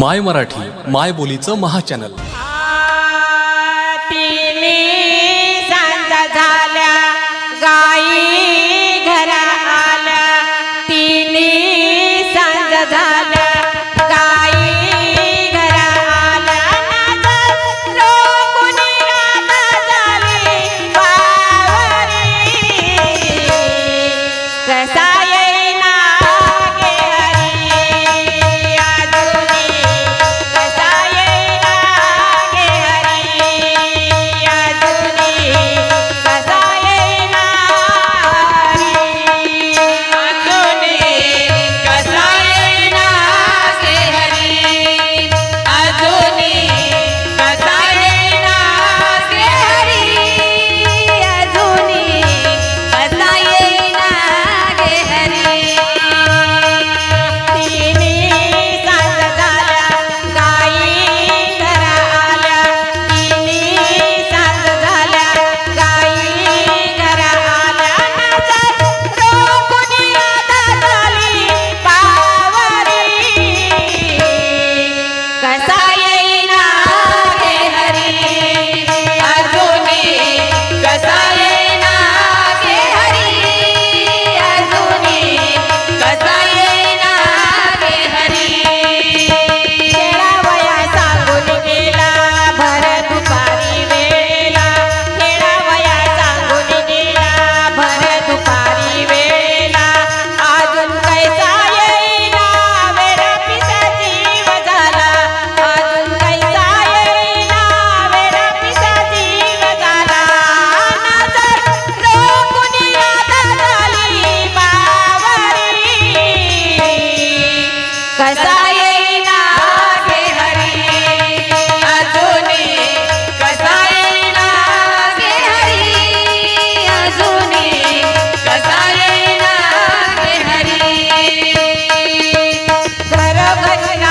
माय मराठी माय बोलीचं महाचॅनल. तिन्ही झाल्या गाई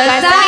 Salsa